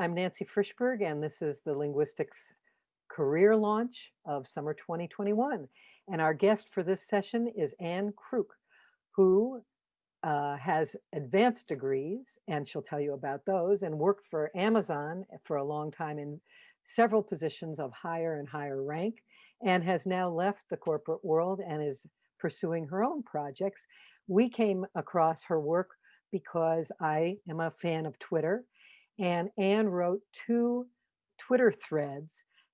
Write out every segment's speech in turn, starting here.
I'm Nancy Frishberg, and this is the Linguistics career launch of summer 2021. And our guest for this session is Anne Krook, who uh, has advanced degrees, and she'll tell you about those, and worked for Amazon for a long time in several positions of higher and higher rank, and has now left the corporate world and is pursuing her own projects. We came across her work because I am a fan of Twitter, and Anne wrote two Twitter threads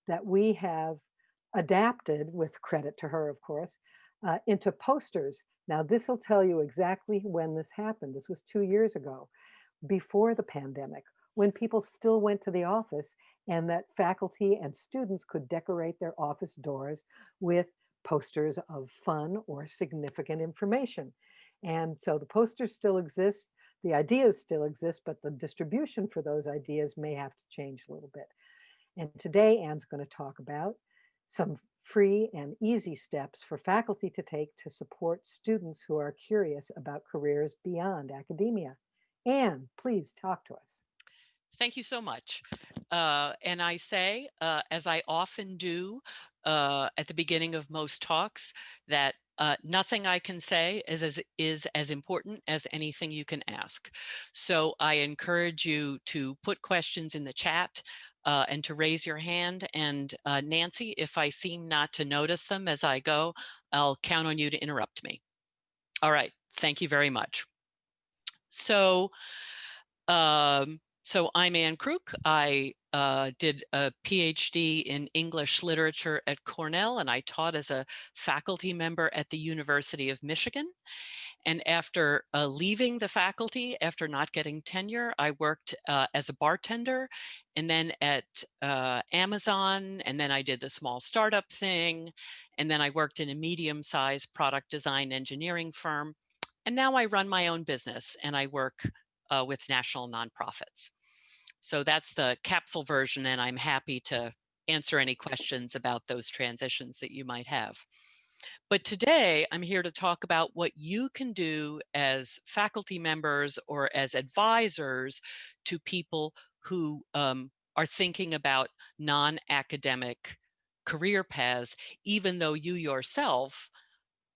that we have adapted, with credit to her, of course, uh, into posters. Now, this will tell you exactly when this happened. This was two years ago, before the pandemic, when people still went to the office and that faculty and students could decorate their office doors with posters of fun or significant information. And so the posters still exist, the ideas still exist, but the distribution for those ideas may have to change a little bit. And today Anne's going to talk about some free and easy steps for faculty to take to support students who are curious about careers beyond academia. Anne, please talk to us. Thank you so much. Uh, and I say, uh, as I often do uh, at the beginning of most talks, that uh, nothing I can say is as, is as important as anything you can ask. So I encourage you to put questions in the chat uh, and to raise your hand. And uh, Nancy, if I seem not to notice them as I go, I'll count on you to interrupt me. All right, thank you very much. So, um, so I'm Anne Krook. I uh, did a PhD in English literature at Cornell, and I taught as a faculty member at the University of Michigan. And after uh, leaving the faculty, after not getting tenure, I worked uh, as a bartender and then at uh, Amazon, and then I did the small startup thing, and then I worked in a medium-sized product design engineering firm. And now I run my own business and I work uh, with national nonprofits. So that's the capsule version, and I'm happy to answer any questions about those transitions that you might have. But today I'm here to talk about what you can do as faculty members or as advisors to people who um, are thinking about non-academic career paths, even though you yourself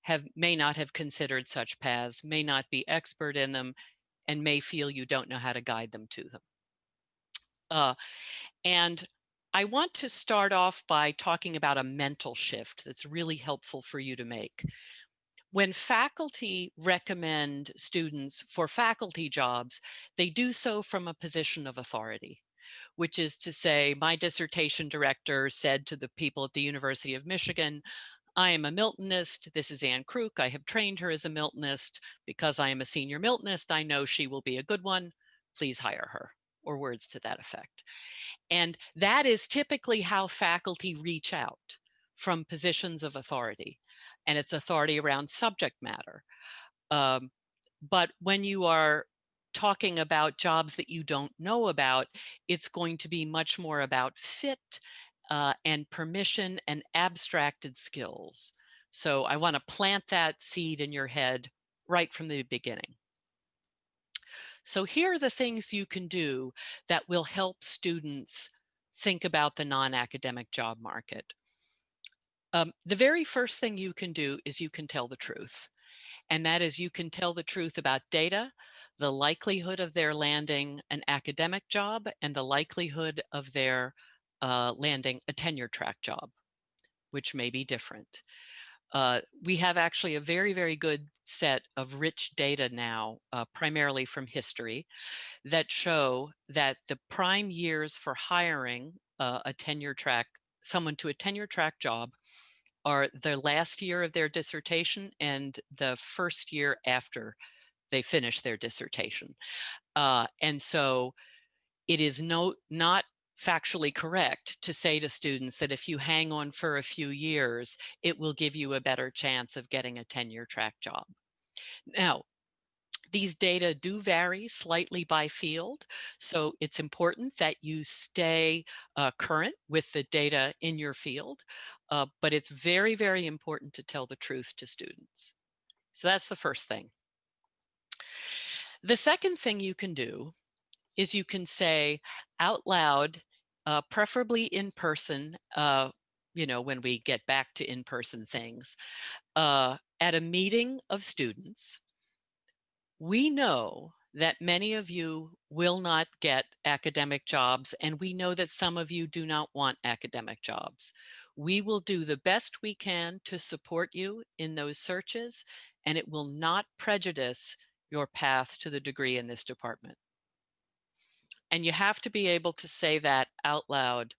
have may not have considered such paths, may not be expert in them, and may feel you don't know how to guide them to them. Uh, and I want to start off by talking about a mental shift that's really helpful for you to make. When faculty recommend students for faculty jobs, they do so from a position of authority, which is to say, my dissertation director said to the people at the University of Michigan, I am a Miltonist. This is Anne Krook. I have trained her as a Miltonist. Because I am a senior Miltonist, I know she will be a good one. Please hire her, or words to that effect. And that is typically how faculty reach out from positions of authority, and it's authority around subject matter. Um, but when you are talking about jobs that you don't know about, it's going to be much more about fit uh, and permission and abstracted skills. So I want to plant that seed in your head right from the beginning. So here are the things you can do that will help students think about the non-academic job market. Um, the very first thing you can do is you can tell the truth. And that is you can tell the truth about data, the likelihood of their landing an academic job and the likelihood of their uh, landing a tenure track job, which may be different. Uh, we have actually a very, very good set of rich data now, uh, primarily from history, that show that the prime years for hiring uh, a tenure track, someone to a tenure track job are the last year of their dissertation and the first year after they finish their dissertation. Uh, and so it is no, not factually correct to say to students that if you hang on for a few years, it will give you a better chance of getting a tenure track job. Now, these data do vary slightly by field, so it's important that you stay uh, current with the data in your field, uh, but it's very, very important to tell the truth to students. So that's the first thing. The second thing you can do is you can say out loud, uh, preferably in person, uh, you know, when we get back to in-person things, uh, at a meeting of students, we know that many of you will not get academic jobs, and we know that some of you do not want academic jobs. We will do the best we can to support you in those searches, and it will not prejudice your path to the degree in this department. And you have to be able to say that out loud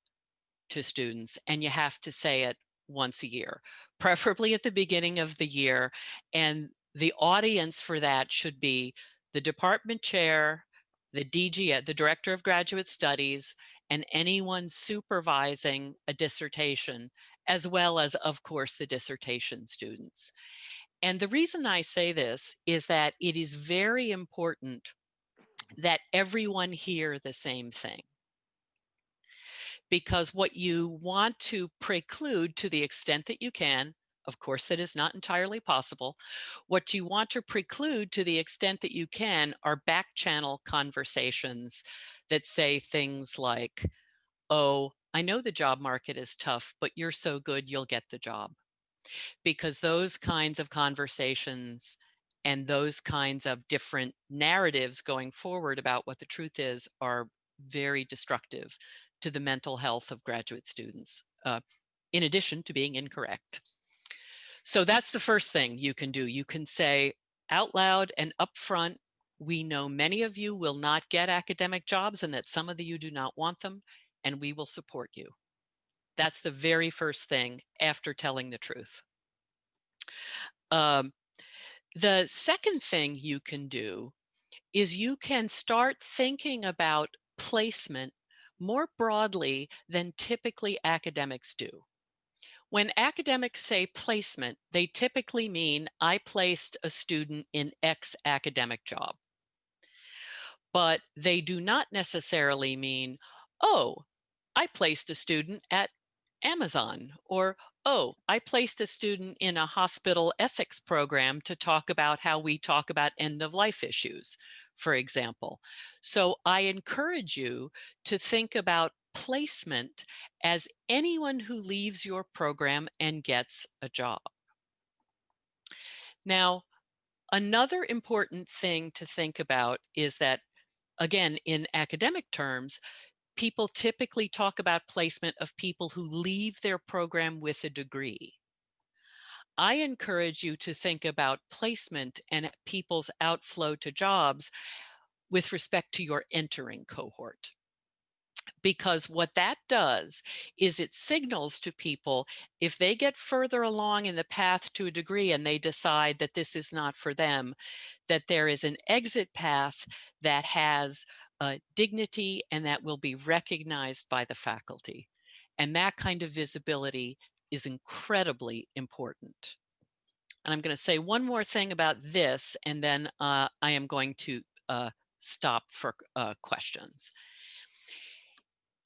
to students, and you have to say it once a year, preferably at the beginning of the year. And the audience for that should be the department chair, the DG, uh, the Director of Graduate Studies, and anyone supervising a dissertation, as well as, of course, the dissertation students. And the reason I say this is that it is very important that everyone hear the same thing. Because what you want to preclude to the extent that you can, of course, that is not entirely possible. What you want to preclude to the extent that you can are back channel conversations that say things like, oh, I know the job market is tough, but you're so good, you'll get the job. Because those kinds of conversations and those kinds of different narratives going forward about what the truth is are very destructive to the mental health of graduate students, uh, in addition to being incorrect. So that's the first thing you can do. You can say out loud and upfront, we know many of you will not get academic jobs and that some of you do not want them, and we will support you. That's the very first thing after telling the truth. Um, the second thing you can do is you can start thinking about placement more broadly than typically academics do. When academics say placement, they typically mean I placed a student in X academic job. But they do not necessarily mean, oh, I placed a student at Amazon or oh, I placed a student in a hospital ethics program to talk about how we talk about end of life issues, for example. So I encourage you to think about placement as anyone who leaves your program and gets a job. Now, another important thing to think about is that, again, in academic terms, people typically talk about placement of people who leave their program with a degree. I encourage you to think about placement and people's outflow to jobs with respect to your entering cohort. Because what that does is it signals to people if they get further along in the path to a degree and they decide that this is not for them, that there is an exit path that has uh, dignity and that will be recognized by the faculty. And that kind of visibility is incredibly important. And I'm going to say one more thing about this, and then uh, I am going to uh, stop for uh, questions.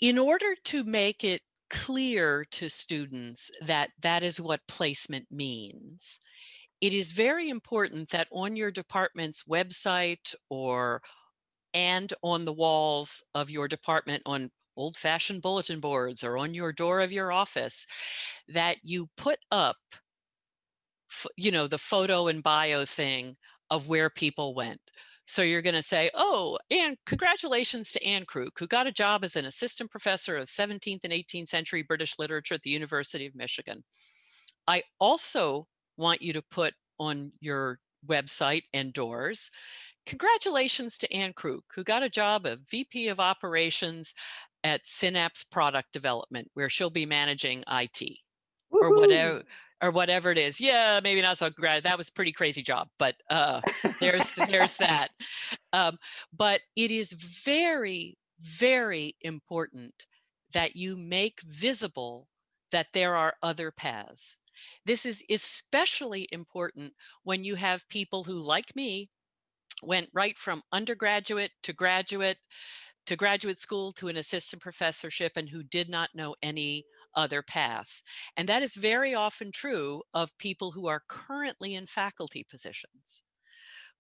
In order to make it clear to students that that is what placement means, it is very important that on your department's website or and on the walls of your department on old fashioned bulletin boards or on your door of your office that you put up you know the photo and bio thing of where people went. So you're going to say oh and congratulations to anne Krook who got a job as an assistant professor of 17th and 18th century british literature at the university of michigan. I also want you to put on your website and doors Congratulations to Anne Krook, who got a job of VP of Operations at Synapse Product Development, where she'll be managing IT or whatever or whatever it is. Yeah, maybe not so great. That was pretty crazy job, but uh, there's there's that. Um, but it is very very important that you make visible that there are other paths. This is especially important when you have people who, like me, went right from undergraduate to graduate to graduate school to an assistant professorship and who did not know any other paths. And that is very often true of people who are currently in faculty positions.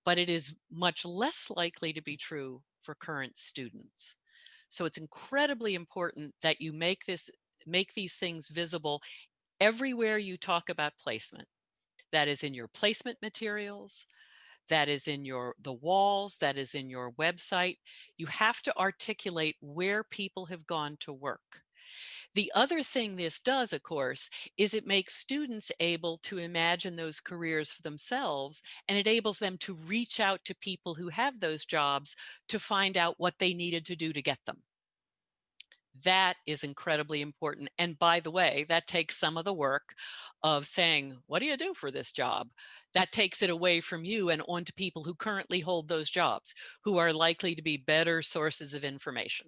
but it is much less likely to be true for current students. So it's incredibly important that you make this make these things visible everywhere you talk about placement. That is in your placement materials, that is in your the walls, that is in your website. You have to articulate where people have gone to work. The other thing this does, of course, is it makes students able to imagine those careers for themselves and it enables them to reach out to people who have those jobs to find out what they needed to do to get them. That is incredibly important. And by the way, that takes some of the work of saying, what do you do for this job? That takes it away from you and onto people who currently hold those jobs, who are likely to be better sources of information.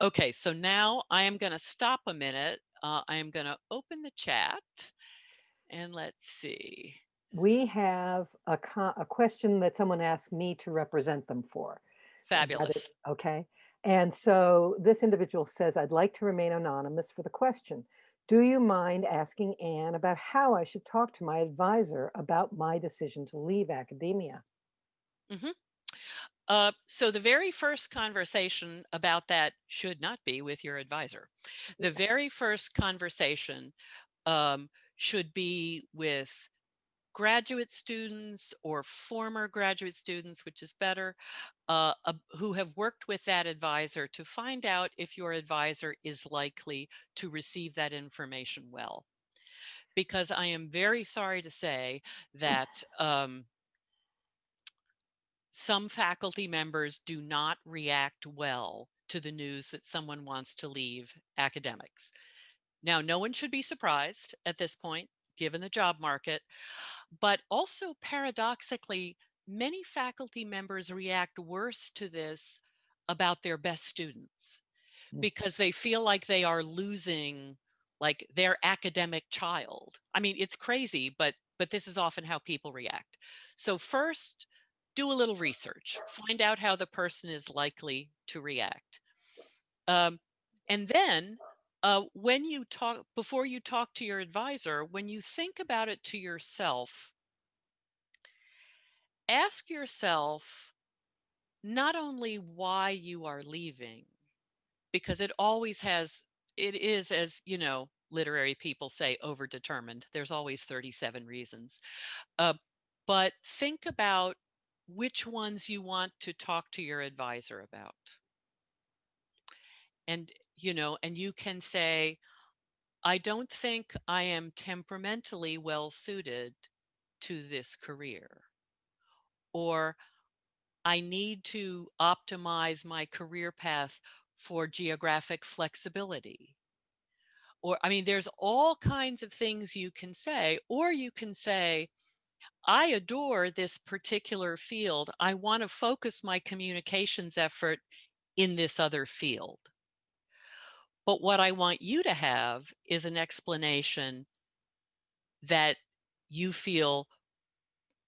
Okay, so now I am going to stop a minute. Uh, I am going to open the chat and let's see. We have a, a question that someone asked me to represent them for. about it, Fabulous. Okay. And so this individual says, I'd like to remain anonymous for the question. Do you mind asking Anne about how I should talk to my advisor about my decision to leave academia? hmm Uh, so the very first conversation about that should not be with your advisor. The very first conversation um, should be with graduate students or former graduate students, which is better, uh, uh, who have worked with that advisor to find out if your advisor is likely to receive that information well. Because I am very sorry to say that um, some faculty members do not react well to the news that someone wants to leave academics. Now, no one should be surprised at this point, given the job market, but also paradoxically, many faculty members react worse to this about their best students Mm. because they feel like they are losing like their academic child. I mean, it's crazy, but but this is often how people react. So first, do a little research, find out how the person is likely to react. Um, and then uh, when you talk, before you talk to your advisor, when you think about it to yourself, ask yourself not only why you are leaving, because it always has, it is, as you know, literary people say, overdetermined. There's always 37 reasons. Uh, but think about which ones you want to talk to your advisor about. And, you know, and you can say, I don't think I am temperamentally well suited to this career. Or I need to optimize my career path for geographic flexibility. Or, I mean, there's all kinds of things you can say, or you can say, I adore this particular field. I want to focus my communications effort in this other field. But what I want you to have is an explanation that you feel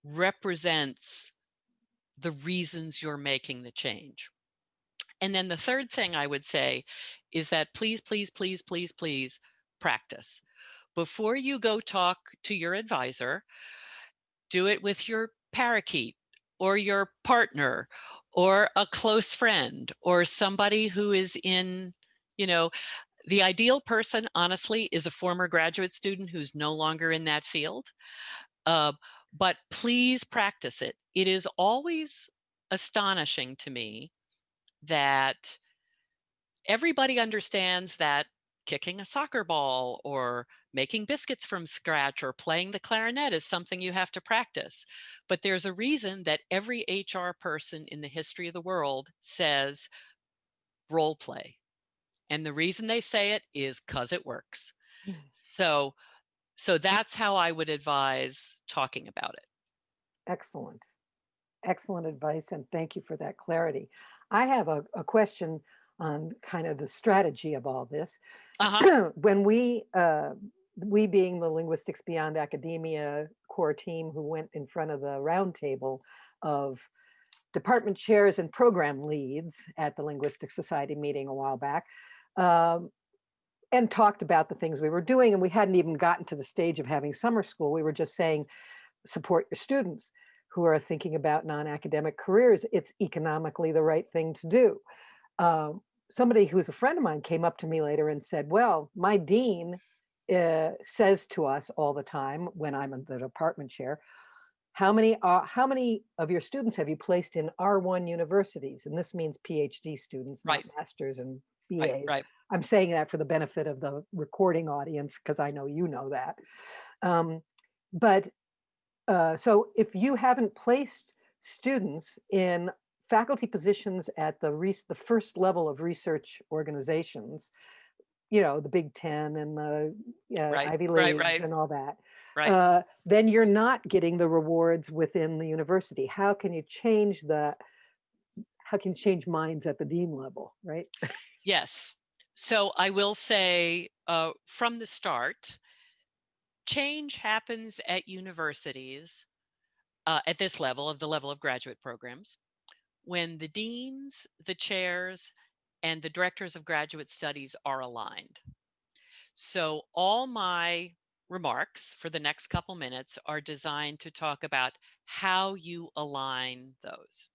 represents the reasons you're making the change. And then the third thing I would say is that please, please, please, please, please practice. Before you go talk to your advisor, do it with your parakeet or your partner or a close friend or somebody who is in, you know, the ideal person, honestly, is a former graduate student who's no longer in that field. Uh, but please practice it. It is always astonishing to me that everybody understands that kicking a soccer ball or making biscuits from scratch or playing the clarinet is something you have to practice. But there's a reason that every HR person in the history of the world says role play. And the reason they say it is because it works. Mm. So, so that's how I would advise talking about it. Excellent. Excellent advice. And thank you for that clarity. I have a, a question on kind of the strategy of all this. Uh-huh. when we, uh, we being the Linguistics Beyond Academia core team who went in front of the roundtable of department chairs and program leads at the Linguistic Society meeting a while back, um, and talked about the things we were doing. And we hadn't even gotten to the stage of having summer school. We were just saying, support your students. who are thinking about non-academic careers, it's economically the right thing to do. Um, somebody who's a friend of mine came up to me later and said, well, my dean uh, says to us all the time when I'm the department chair, how many are how many of your students have you placed in R1 universities? And this means PhD students, Right. not masters and BAs. right. I'm saying that for the benefit of the recording audience because I know you know that. Um, but uh, so if you haven't placed students in faculty positions at the the first level of research organizations, you know, the Big Ten and the uh, Right, Ivy right, Leagues right. and all that, Right. uh, then you're not getting the rewards within the university. How can you change the, how can you change minds at the dean level, right? Yes. So I will say uh, from the start, change happens at universities uh, at this level of the level of graduate programs when the deans, the chairs, and the directors of graduate studies are aligned. So all my remarks for the next couple minutes are designed to talk about how you align those.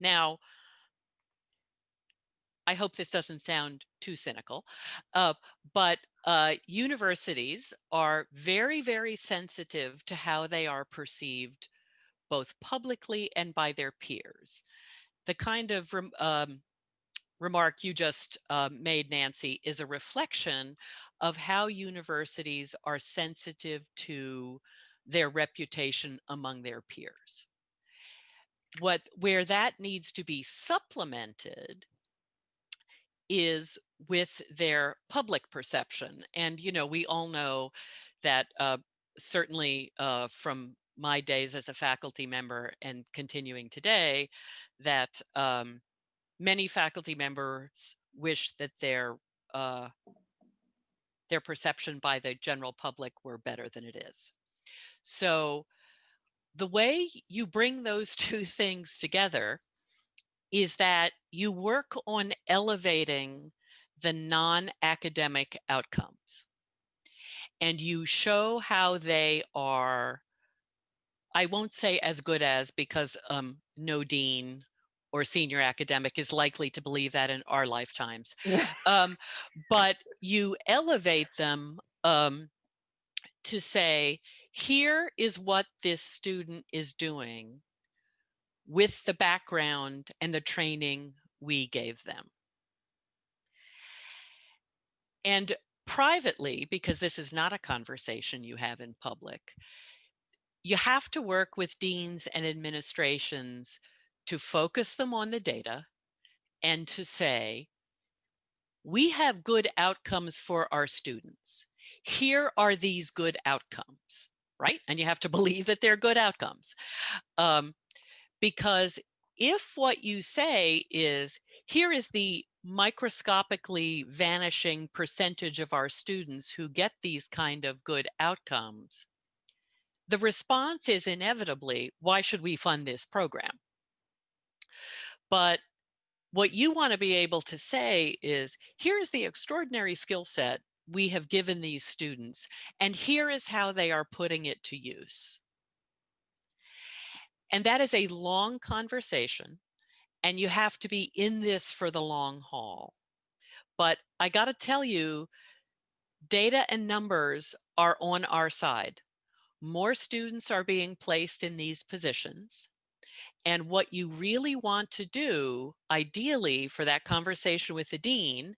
Now, I hope this doesn't sound too cynical, uh, but uh, universities are very, very sensitive to how they are perceived both publicly and by their peers. The kind of rem- um, remark you just uh, made, Nancy, is a reflection of how universities are sensitive to their reputation among their peers. What where that needs to be supplemented is with their public perception. And, you know, we all know that uh, certainly uh, from my days as a faculty member and continuing today, that um, many faculty members wish that their uh, their perception by the general public were better than it is. So the way you bring those two things together is that you work on elevating the non-academic outcomes. And you show how they are i won't say as good as because um, no dean or senior academic is likely to believe that in our lifetimes. Um, but you elevate them um, to say here is what this student is doing with the background and the training we gave them. And privately, because this is not a conversation you have in public, you have to work with deans and administrations to focus them on the data and to say, we have good outcomes for our students. Here are these good outcomes, right? And you have to believe that they're good outcomes. Um, because if what you say is, here is the microscopically vanishing percentage of our students who get these kind of good outcomes, the response is inevitably, why should we fund this program? But what you want to be able to say is, here is the extraordinary skill set we have given these students, and here is how they are putting it to use. And that is a long conversation, and you have to be in this for the long haul. But I got to tell you, data and numbers are on our side. More students are being placed in these positions. And what you really want to do, ideally, for that conversation with the dean,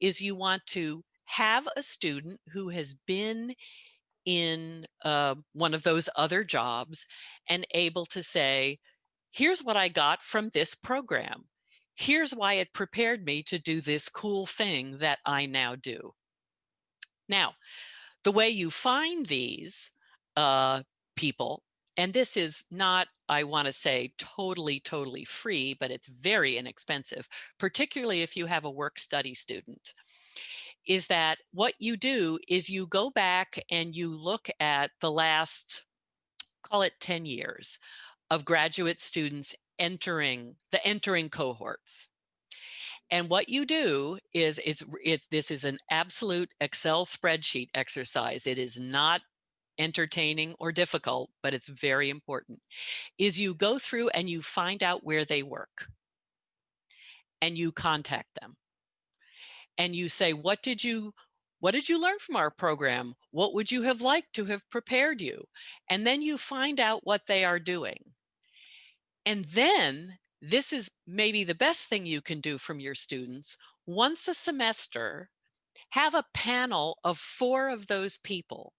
is you want to have a student who has been in uh, one of those other jobs and able to say, here's what I got from this program. Here's why it prepared me to do this cool thing that I now do. Now, the way you find these uh, people, and this is not, I want to say, totally, totally free, but it's very inexpensive, particularly if you have a work study student is that what you do is you go back and you look at the last, call it 10 years of graduate students entering the entering cohorts. And what you do is it's it this is an absolute Excel spreadsheet exercise. It is not entertaining or difficult, but it's very important, is you go through and you find out where they work and you contact them and you say, what did you what did you learn from our program? What would you have liked to have prepared you? And then you find out what they are doing. And then this is maybe the best thing you can do from your students. Once a semester, have a panel of four of those people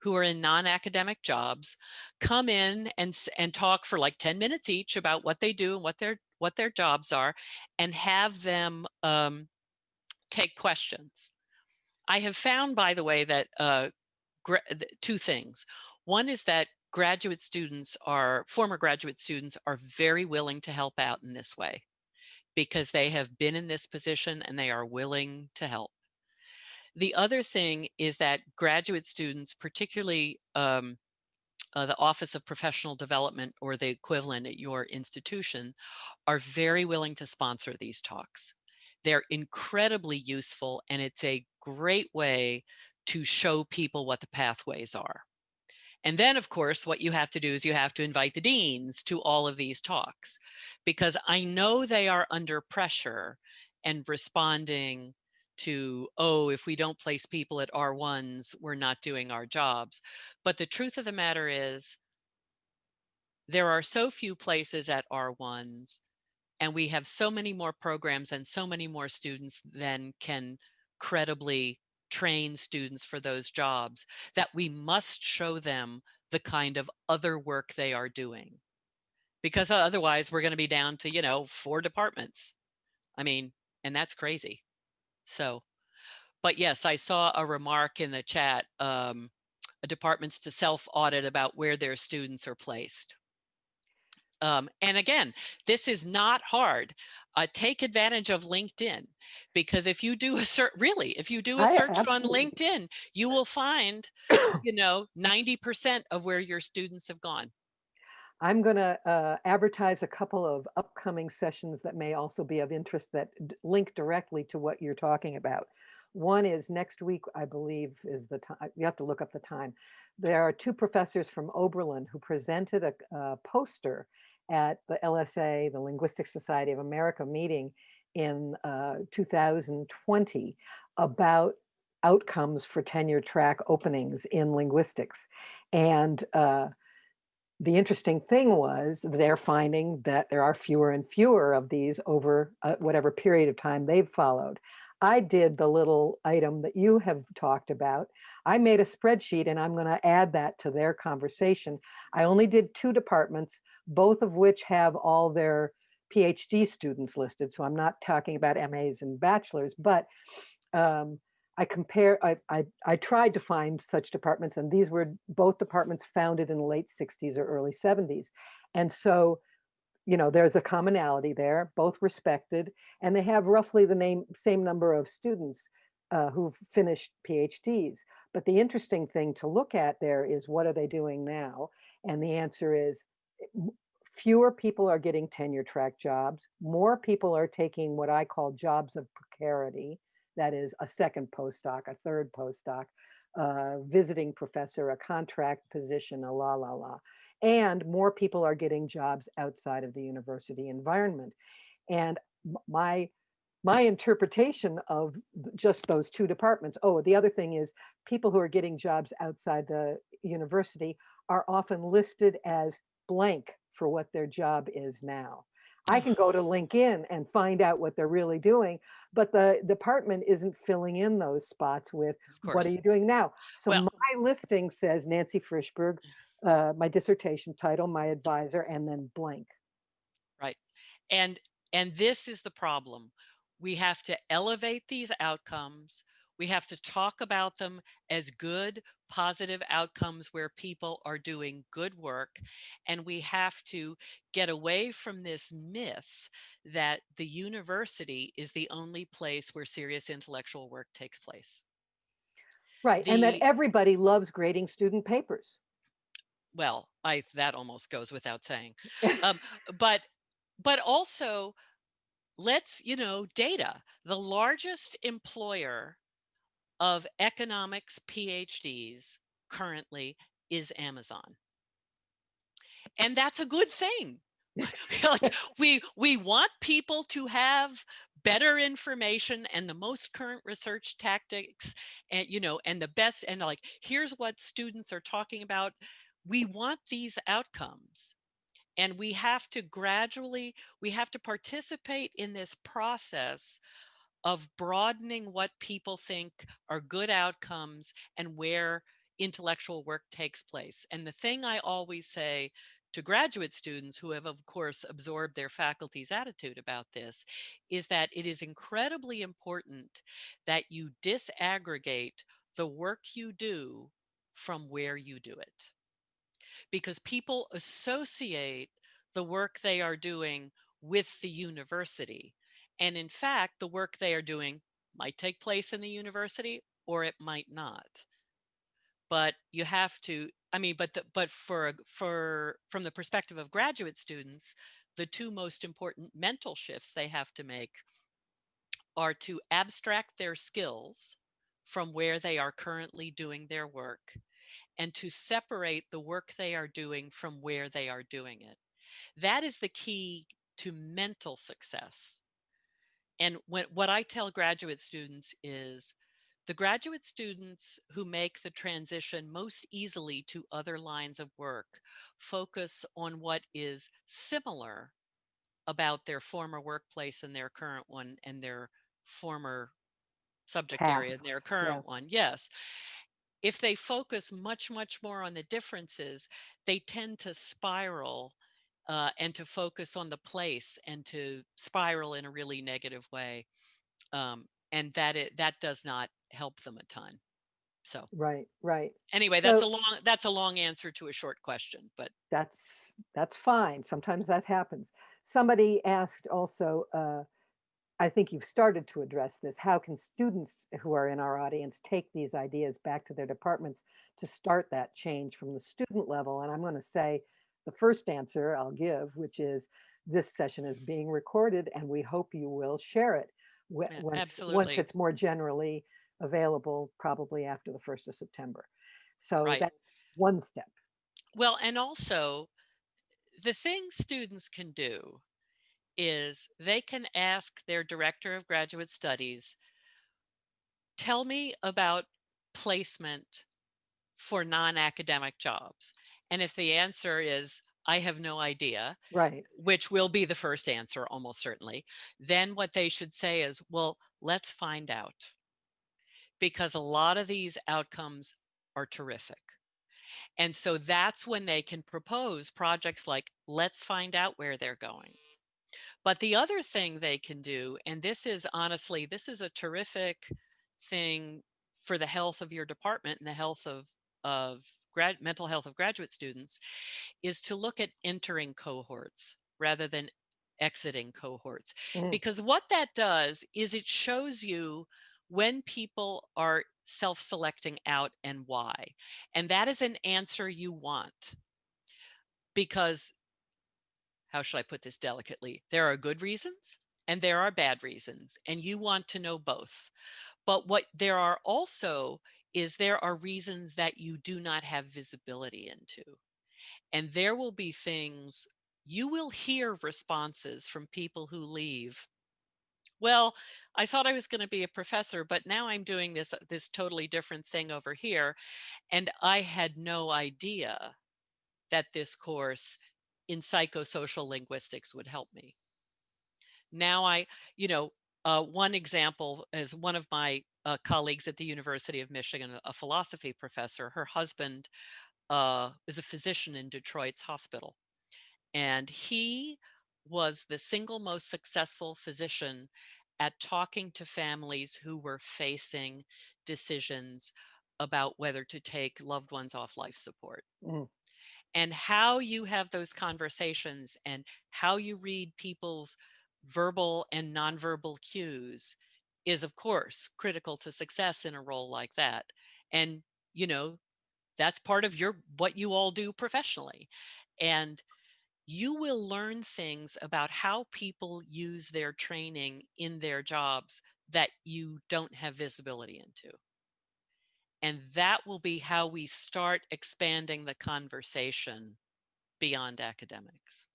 who are in non-academic jobs come in and and talk for like 10 minutes each about what they do and what their what their jobs are and have them um, take questions. I have found by the way that uh, two things. One is that graduate students are former graduate students are very willing to help out in this way because they have been in this position and they are willing to help. The other thing is that graduate students, particularly um, uh, the Office of Professional Development or the equivalent at your institution, are very willing to sponsor these talks. They're incredibly useful and it's a great way to show people what the pathways are. And then, of course, what you have to do is you have to invite the deans to all of these talks because I know they are under pressure and responding to, oh, if we don't place people at R1s, we're not doing our jobs. But the truth of the matter is, there are so few places at R1s, and we have so many more programs and so many more students than can credibly train students for those jobs that we must show them the kind of other work they are doing. Because otherwise we're going to be down to you know four departments. I mean and that's crazy. So, but yes, I saw a remark in the chat, um, departments to self-audit about where their students are placed. Um, and again, this is not hard. Uh, take advantage of LinkedIn because if you do a search, really, if you do a I search on LinkedIn, you will find, you know, 90% of where your students have gone. I'm going to uh, advertise a couple of upcoming sessions that may also be of interest that link directly to what you're talking about. One is next week, I believe, is the time. You have to look up the time. There are two professors from Oberlin who presented a, a poster at the LSA, the Linguistic Society of America meeting in uh, 2020 about outcomes for tenure track openings in linguistics. And uh, the interesting thing was they're finding that there are fewer and fewer of these over uh, whatever period of time they've followed. I did the little item that you have talked about. I made a spreadsheet and I'm going to add that to their conversation. I only did two departments, both of which have all their PhD students listed. So I'm not talking about MAs and bachelors, but um, I compare, I, I, I tried to find such departments and these were both departments founded in the late 60s or early 70s. And so, you know, there's a commonality there, both respected, and they have roughly the name, same number of students uh, who've finished PhDs. But the interesting thing to look at there is what are they doing now? And the answer is fewer people are getting tenure track jobs. More people are taking what I call jobs of precarity that is a second postdoc, a third postdoc, uh, visiting professor, a contract position, a la la la. And more people are getting jobs outside of the university environment. And my my interpretation of just those two departments. Oh, the other thing is people who are getting jobs outside the university are often listed as blank for what their job is now. I can go to LinkedIn and find out what they're really doing, but the department isn't filling in those spots with what are you doing now? So Well- my listing says Nancy Frishberg, uh, my dissertation title, my advisor, and then blank. Right. And and this is the problem. We have to elevate these outcomes. We have to talk about them as good, positive outcomes where people are doing good work. And we have to get away from this myth that the university is the only place where serious intellectual work takes place. Right, and that everybody loves grading student papers. Well, I that almost goes without saying. um, but but also let's you know data the largest employer of economics phds currently is Amazon. And that's a good thing. like we we want people to have better information and the most current research tactics and you know and the best and like here's what students are talking about we want these outcomes and we have to gradually we have to participate in this process of broadening what people think are good outcomes and where intellectual work takes place and the thing i always say to graduate students who have of course absorbed their faculty's attitude about this is that it is incredibly important that you disaggregate the work you do from where you do it because people associate the work they are doing with the university. And in fact, the work they are doing might take place in the university or it might not. But you have to, I mean, but the, but for for from the perspective of graduate students, the two most important mental shifts they have to make are to abstract their skills from where they are currently doing their work and to separate the work they are doing from where they are doing it. That is the key to mental success. And when, what I tell graduate students is the graduate students who make the transition most easily to other lines of work focus on what is similar about their former workplace and their current one and their former subject area and their current yeah. one. Yes if they focus much, much more on the differences, they tend to spiral uh, and to focus on the place and to spiral in a really negative way. Um, and that it, that does not help them a ton. So Right, right. anyway, that's a long that's a long answer to a short question, but that's that's fine. Sometimes that happens. Somebody asked also, uh, I think you've started to address this. How can students who are in our audience take these ideas back to their departments to start that change from the student level? And I'm going to say the first answer I'll give, which is this session is being recorded and we hope you will share it once, once it's more generally available, probably after the 1st of September. So right. that's one step. Well, and also the thing students can do is they can ask their director of graduate studies, tell me about placement for non-academic jobs. And if the answer is, I have no idea, Right. which will be the first answer almost certainly, then what they should say is, well, let's find out. Because a lot of these outcomes are terrific. And so that's when they can propose projects like, let's find out where they're going. But the other thing they can do, and this is honestly, this is a terrific thing for the health of your department and the health of, of grad, mental health of graduate students, is to look at entering cohorts rather than exiting cohorts. Mm, Because what that does is it shows you when people are self-selecting out and why. And that is an answer you want. Because how should I put this delicately? There are good reasons and there are bad reasons, and you want to know both. But what there are also is there are reasons that you do not have visibility into. And there will be things you will hear responses from people who leave. Well, I thought I was going to be a professor, but now I'm doing this this totally different thing over here, and I had no idea that this course in psychosocial linguistics would help me. Now I, you know, uh, one example is one of my uh, colleagues at the University of Michigan, a philosophy professor. Her husband uh, is a physician in Detroit's hospital, and he was the single most successful physician at talking to families who were facing decisions about whether to take loved ones off life support mm, and how you have those conversations and how you read people's verbal and nonverbal cues is of course critical to success in a role like that and you know that's part of your what you all do professionally and you will learn things about how people use their training in their jobs that you don't have visibility into And that will be how we start expanding the conversation beyond academics.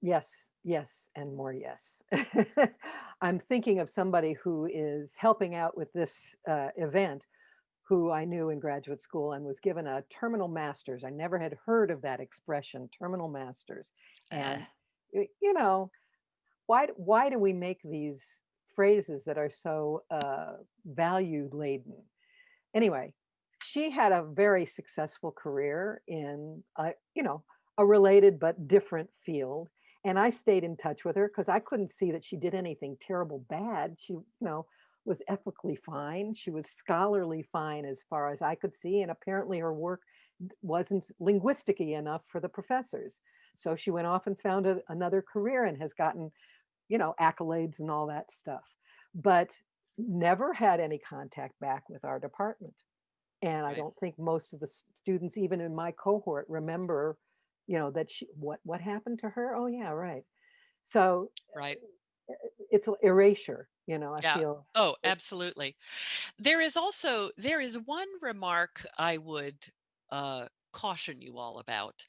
Yes, yes, and more yes. I'm thinking of somebody who is helping out with this uh, event who I knew in graduate school and was given a terminal master's. I never had heard of that expression, terminal master's. Uh, And y- you know, why why do we make these phrases that are so uh, value laden? Anyway, she had a very successful career in a, you know, a related but different field. And I stayed in touch with her because I couldn't see that she did anything terrible bad. She, you know, was ethically fine. She was scholarly fine as far as I could see. And apparently her work wasn't linguistic enough for the professors. So she went off and found a, another career and has gotten, you know, accolades and all that stuff. But never had any contact back with our department. And I don't think most of the students, even in my cohort, remember, you know, that she, what, what happened to her? Oh, yeah, right. So right. it's a erasure, you know, I Yeah. feel. Oh, absolutely. There is also there is one remark I would uh, caution you all about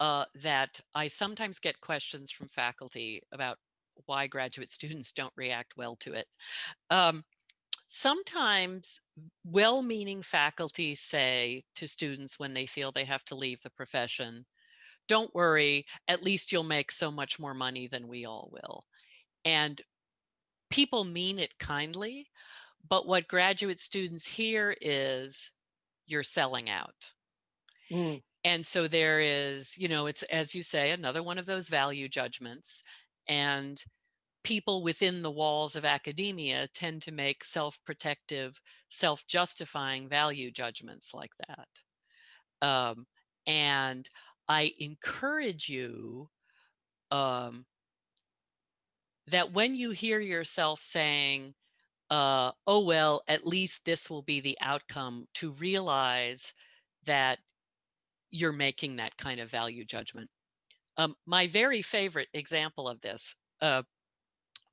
uh, that I sometimes get questions from faculty about why graduate students don't react well to it. Um, sometimes well-meaning faculty say to students when they feel they have to leave the profession, "Don't worry, at least you'll make so much more money than we all will." And people mean it kindly, but what graduate students hear is you're selling out. Mm, And so there is, you know, it's as you say, another one of those value judgments. And people within the walls of academia tend to make self protective, self justifying value judgments like that. Um, and I encourage you um, that when you hear yourself saying, uh, oh, well, at least this will be the outcome, to realize that you're making that kind of value judgment. Um, my very favorite example of this uh,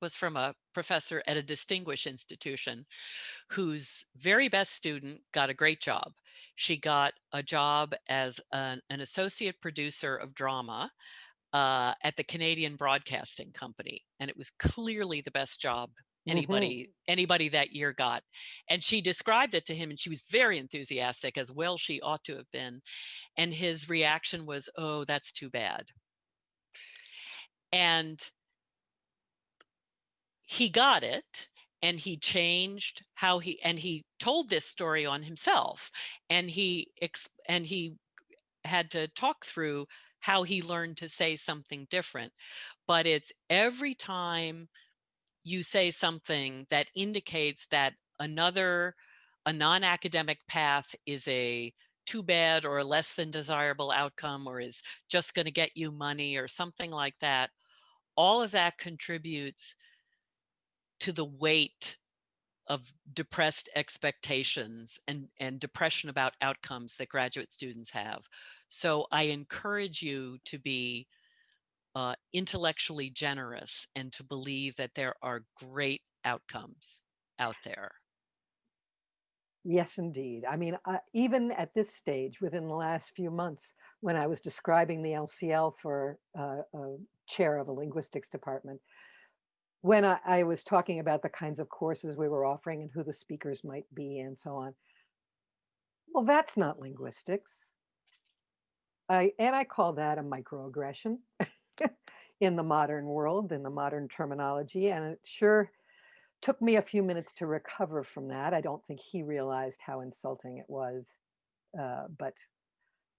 was from a professor at a distinguished institution whose very best student got a great job. She got a job as an, an associate producer of drama uh, at the Canadian Broadcasting Company, and it was clearly the best job mhm. anybody anybody that year got. And she described it to him, and she was very enthusiastic, as well she ought to have been. And his reaction was, "Oh, that's too bad." And he got it, and he changed how he and he told this story on himself, and he and he had to talk through how he learned to say something different. But it's every time you say something that indicates that another a non-academic path is a too bad or a less than desirable outcome or is just going to get you money or something like that all of that contributes to the weight of depressed expectations and and depression about outcomes that graduate students have so i encourage you to be uh, intellectually generous and to believe that there are great outcomes out there. Yes, indeed. I mean, uh, even at this stage, within the last few months, when I was describing the LCL for uh, a chair of a linguistics department, when I, I was talking about the kinds of courses we were offering and who the speakers might be and so on, well, that's not linguistics. I and I call that a microaggression in the modern world, in the modern terminology, and it sure took me a few minutes to recover from that. I don't think he realized how insulting it was, uh, but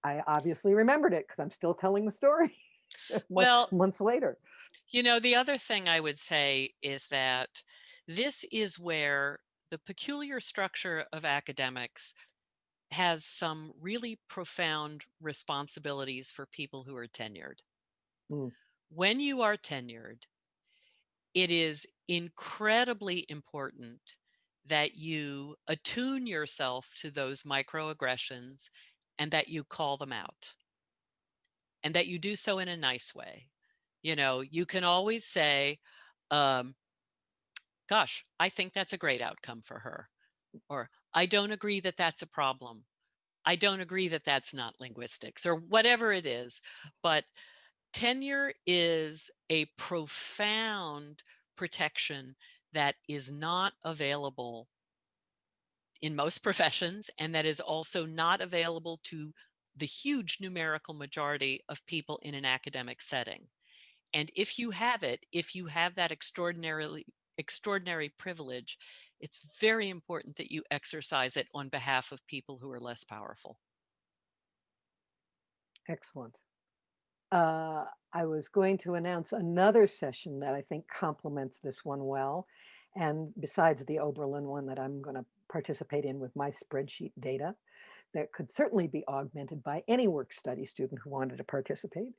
I obviously remembered it because I'm still telling the story Well, months later. you know, the other thing I would say is that this is where the peculiar structure of academics has some really profound responsibilities for people who are tenured. Mm, When you are tenured, it is incredibly important that you attune yourself to those microaggressions and that you call them out and that you do so in a nice way. You know, you can always say, um, gosh, I think that's a great outcome for her. or I don't agree that that's a problem. I don't agree that that's not linguistics or whatever it is. But tenure is a profound protection that is not available in most professions and that is also not available to the huge numerical majority of people in an academic setting. And if you have it, if you have that extraordinarily extraordinary privilege, it's very important that you exercise it on behalf of people who are less powerful. Excellent. Uh, I was going to announce another session that I think complements this one well. And besides the Oberlin one that I'm going to participate in with my spreadsheet data, that could certainly be augmented by any work study student who wanted to participate.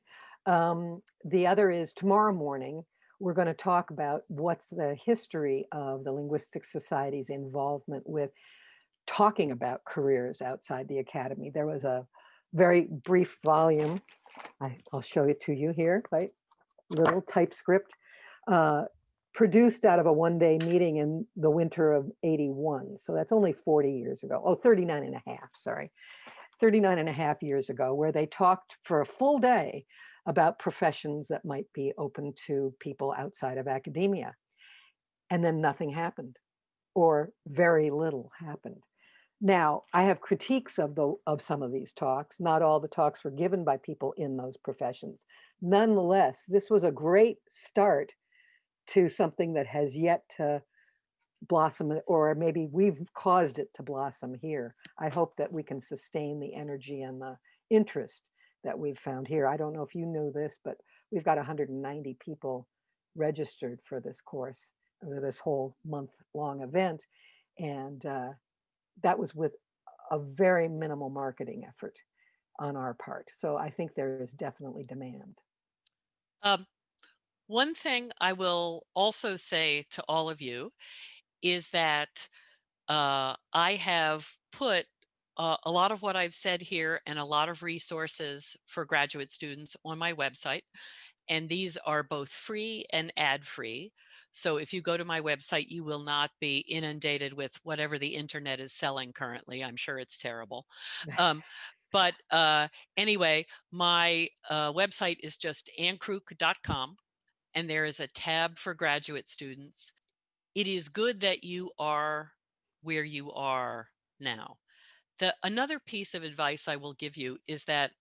Um, the other is tomorrow morning, we're going to talk about what's the history of the Linguistic Society's involvement with talking about careers outside the academy. There was a very brief volume. I, will show it to you here, right? Little typescript uh, produced out of a one-day meeting in the winter of 81. So that's only 40 years ago. Oh, 39 and a half, sorry. 39 and a half years ago, where they talked for a full day about professions that might be open to people outside of academia. And then nothing happened, or very little happened. Now, I have critiques of the of some of these talks. Not all the talks were given by people in those professions. Nonetheless, this was a great start to something that has yet to blossom, or maybe we've caused it to blossom here. I hope that we can sustain the energy and the interest that we've found here. I don't know if you know this, but we've got 190 people registered for this course, for this whole month long event. And uh, that was with a very minimal marketing effort on our part. So I think there is definitely demand. Um, one thing I will also say to all of you is that uh, I have put uh, a lot of what I've said here and a lot of resources for graduate students on my website. And these are both free and ad free. So if you go to my website, you will not be inundated with whatever the internet is selling currently. I'm sure it's terrible. Um, but uh, anyway, my uh, website is just annkrook.com and there is a tab for graduate students. It is good that you are where you are now. The another piece of advice I will give you is that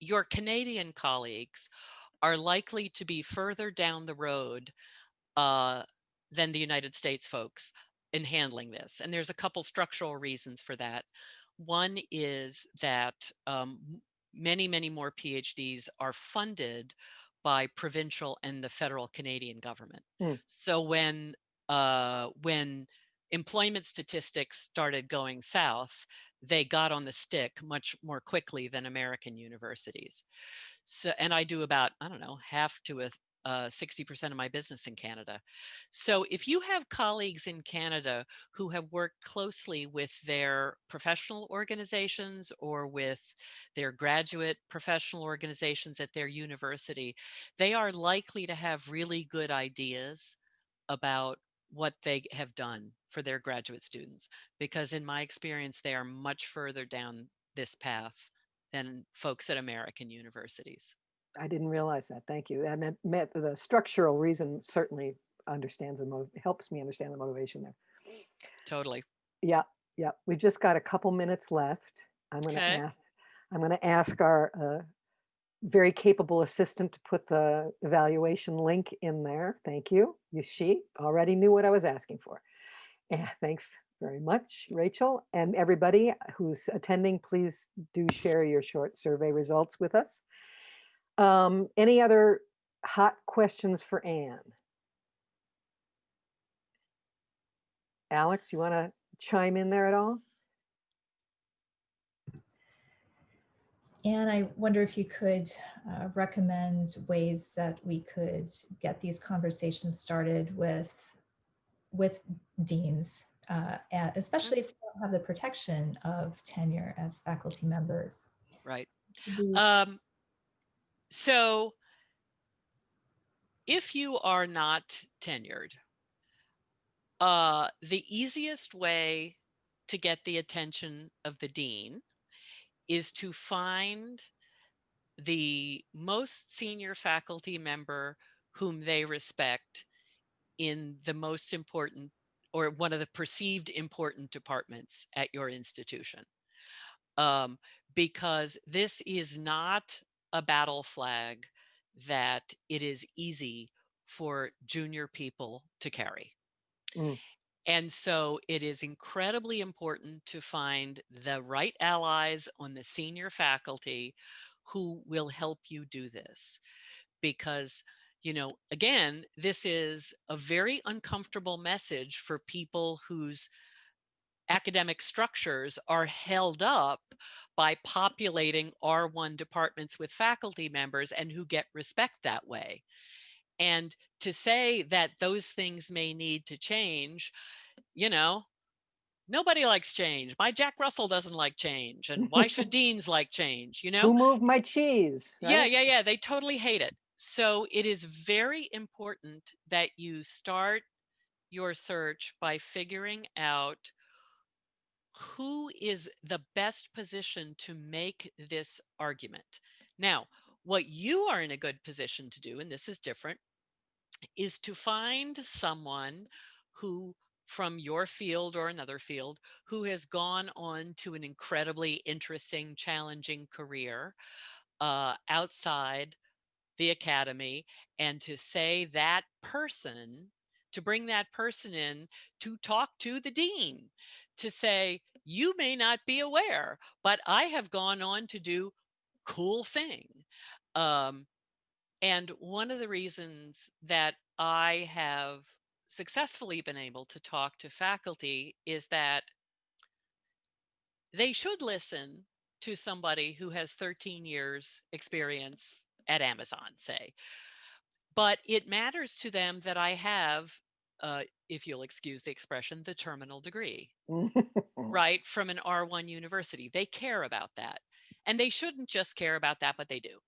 your Canadian colleagues are likely to be further down the road uh, than the United States folks in handling this. And there's a couple structural reasons for that. One is that um, many, many more PhDs are funded by provincial and the federal Canadian government. Mm. So when uh, when employment statistics started going south, they got on the stick much more quickly than American universities. So, and I do about I don't know half to a uh, 60% of my business in Canada. So if you have colleagues in Canada who have worked closely with their professional organizations or with their graduate professional organizations at their university, they are likely to have really good ideas about what they have done for their graduate students. Because in my experience, they are much further down this path than folks at American universities. I didn't realize that. Thank you. And that met the structural reason certainly understands the motive, helps me understand the motivation there. Totally. Yeah, yeah. We've just got a couple minutes left. I'm going to Okay. ask. I'm going to ask our uh, very capable assistant to put the evaluation link in there. Thank you. You she already knew what I was asking for. And thanks very much, Rachel. And everybody who's attending, please do share your short survey results with us. Um, any other hot questions for Anne? Alex, you want to chime in there at all? And I wonder if you could uh, recommend ways that we could get these conversations started with with deans, uh, and especially if we don't have the protection of tenure as faculty members. Right. Um, so if you are not tenured, uh, the easiest way to get the attention of the dean is to find the most senior faculty member whom they respect in the most important or one of the perceived important departments at your institution. Um, because this is not a battle flag that it is easy for junior people to carry. Mm. And so it is incredibly important to find the right allies on the senior faculty who will help you do this. Because, you know, again, this is a very uncomfortable message for people whose academic structures are held up by populating R1 departments with faculty members and who get respect that way. And to say that those things may need to change, you know, nobody likes change. My Jack Russell doesn't like change. And why should deans like change? You know? Who moved my cheese? Yeah, yeah, yeah. They totally hate it. So it is very important that you start your search by figuring out who is the best position to make this argument. Now, what you are in a good position to do, and this is different, is to find someone who from your field or another field who has gone on to an incredibly interesting, challenging career uh, outside the academy and to say that person, to bring that person in to talk to the dean, to say, you may not be aware, but I have gone on to do cool thing. Um, and one of the reasons that I have successfully been able to talk to faculty is that they should listen to somebody who has 13 years experience at Amazon, say. But it matters to them that I have, uh, if you'll excuse the expression, the terminal degree, right, from an R1 university. They care about that. And they shouldn't just care about that, but they do.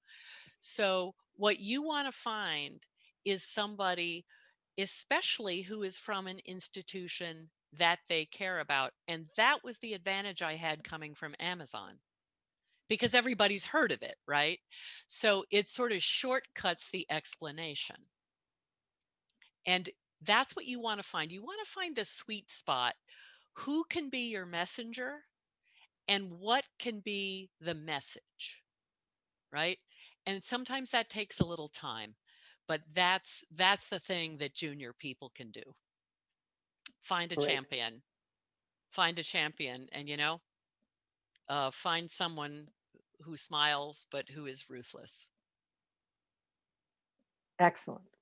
So, what you want to find is somebody especially who is from an institution that they care about. And that was the advantage I had coming from Amazon because everybody's heard of it, right? So it sort of shortcuts the explanation. And that's what you want to find. You want to find the sweet spot. Who can be your messenger and what can be the message, right? And sometimes that takes a little time but that's that's the thing that junior people can do find a Great. champion find a champion and you know uh, find someone who smiles but who is ruthless Excellent.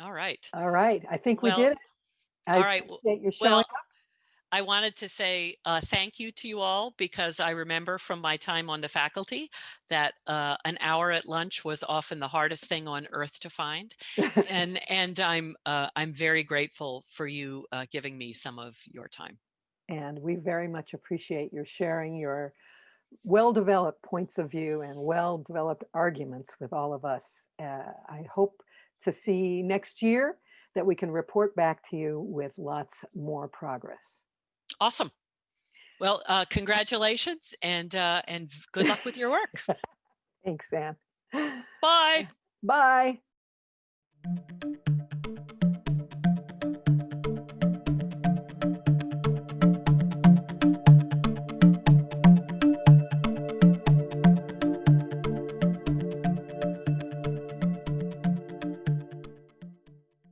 All right All right. I think we Well, did it. I all right, w- appreciate you showing well up. I wanted to say uh, thank you to you all because I remember from my time on the faculty that uh, an hour at lunch was often the hardest thing on earth to find. and and I'm uh, I'm very grateful for you uh, giving me some of your time. And we very much appreciate your sharing your well-developed points of view and well-developed arguments with all of us. Uh, I hope to see next year that we can report back to you with lots more progress. Awesome. Well, uh, congratulations and uh, and good luck with your work. Thanks, Anne. Bye. Bye.